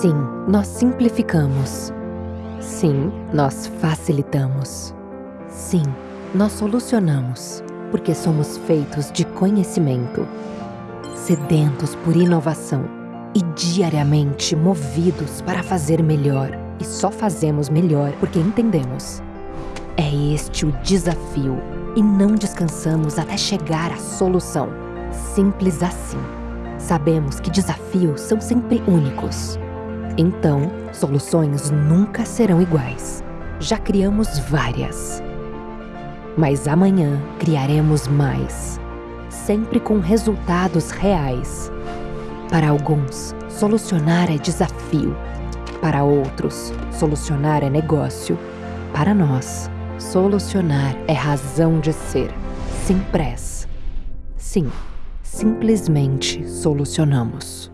Sim, nós simplificamos. Sim, nós facilitamos. Sim, nós solucionamos, porque somos feitos de conhecimento, sedentos por inovação e diariamente movidos para fazer melhor. E só fazemos melhor porque entendemos. É este o desafio e não descansamos até chegar à solução. Simples assim. Sabemos que desafios são sempre únicos. Então, soluções nunca serão iguais. Já criamos várias. Mas amanhã criaremos mais, sempre com resultados reais. Para alguns, solucionar é desafio. Para outros, solucionar é negócio. Para nós, solucionar é razão de ser. Simpress. Sim, simplesmente solucionamos.